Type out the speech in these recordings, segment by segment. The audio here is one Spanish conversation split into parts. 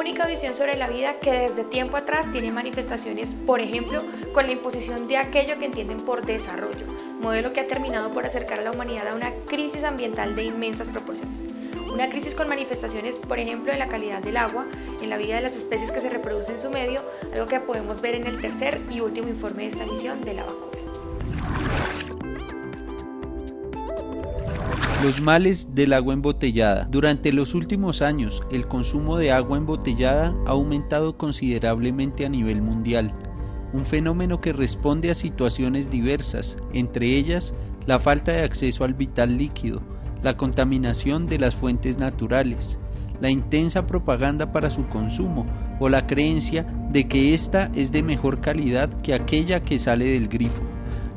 única visión sobre la vida que desde tiempo atrás tiene manifestaciones, por ejemplo, con la imposición de aquello que entienden por desarrollo, modelo que ha terminado por acercar a la humanidad a una crisis ambiental de inmensas proporciones. Una crisis con manifestaciones, por ejemplo, en la calidad del agua, en la vida de las especies que se reproducen en su medio, algo que podemos ver en el tercer y último informe de esta misión de la vacuna. Los males del agua embotellada. Durante los últimos años, el consumo de agua embotellada ha aumentado considerablemente a nivel mundial, un fenómeno que responde a situaciones diversas, entre ellas la falta de acceso al vital líquido, la contaminación de las fuentes naturales, la intensa propaganda para su consumo o la creencia de que ésta es de mejor calidad que aquella que sale del grifo.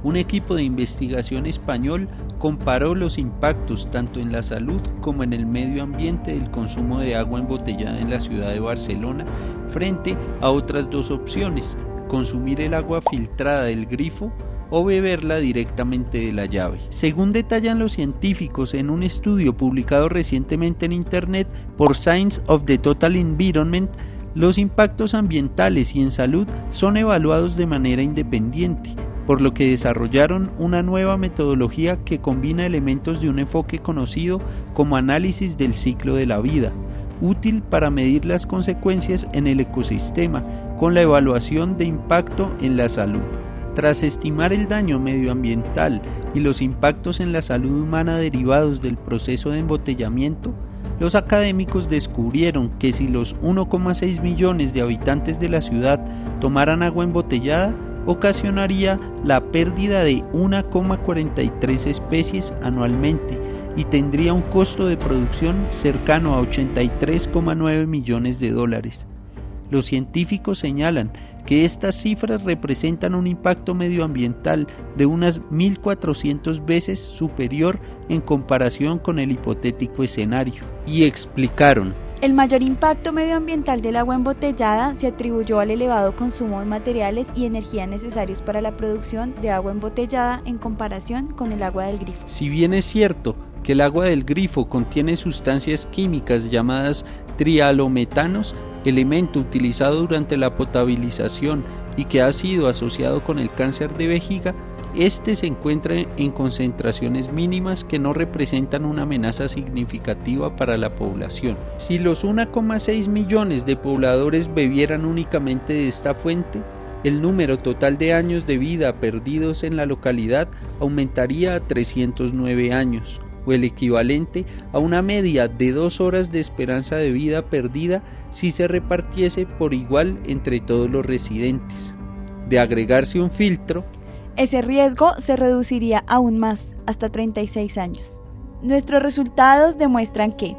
Un equipo de investigación español comparó los impactos tanto en la salud como en el medio ambiente del consumo de agua embotellada en la ciudad de Barcelona frente a otras dos opciones, consumir el agua filtrada del grifo o beberla directamente de la llave. Según detallan los científicos en un estudio publicado recientemente en Internet por Science of the Total Environment, los impactos ambientales y en salud son evaluados de manera independiente, por lo que desarrollaron una nueva metodología que combina elementos de un enfoque conocido como análisis del ciclo de la vida, útil para medir las consecuencias en el ecosistema con la evaluación de impacto en la salud. Tras estimar el daño medioambiental y los impactos en la salud humana derivados del proceso de embotellamiento, los académicos descubrieron que si los 1,6 millones de habitantes de la ciudad tomaran agua embotellada, ocasionaría la pérdida de 1,43 especies anualmente y tendría un costo de producción cercano a 83,9 millones de dólares. Los científicos señalan que estas cifras representan un impacto medioambiental de unas 1.400 veces superior en comparación con el hipotético escenario, y explicaron el mayor impacto medioambiental del agua embotellada se atribuyó al elevado consumo de materiales y energía necesarios para la producción de agua embotellada en comparación con el agua del grifo. Si bien es cierto que el agua del grifo contiene sustancias químicas llamadas trialometanos, elemento utilizado durante la potabilización y que ha sido asociado con el cáncer de vejiga, este se encuentra en concentraciones mínimas que no representan una amenaza significativa para la población. Si los 1,6 millones de pobladores bebieran únicamente de esta fuente, el número total de años de vida perdidos en la localidad aumentaría a 309 años, o el equivalente a una media de dos horas de esperanza de vida perdida si se repartiese por igual entre todos los residentes. De agregarse un filtro, ese riesgo se reduciría aún más, hasta 36 años. Nuestros resultados demuestran que,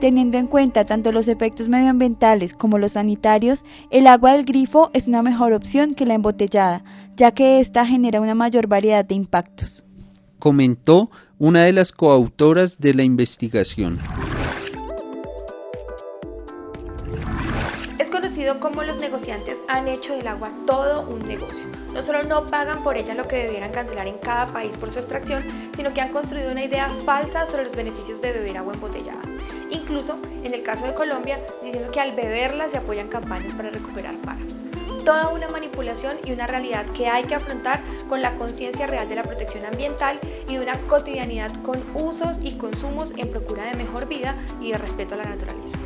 teniendo en cuenta tanto los efectos medioambientales como los sanitarios, el agua del grifo es una mejor opción que la embotellada, ya que ésta genera una mayor variedad de impactos. Comentó una de las coautoras de la investigación. Conocido como los negociantes han hecho del agua todo un negocio. No solo no pagan por ella lo que debieran cancelar en cada país por su extracción, sino que han construido una idea falsa sobre los beneficios de beber agua embotellada. Incluso, en el caso de Colombia, diciendo que al beberla se apoyan campañas para recuperar páramos. Toda una manipulación y una realidad que hay que afrontar con la conciencia real de la protección ambiental y de una cotidianidad con usos y consumos en procura de mejor vida y de respeto a la naturaleza.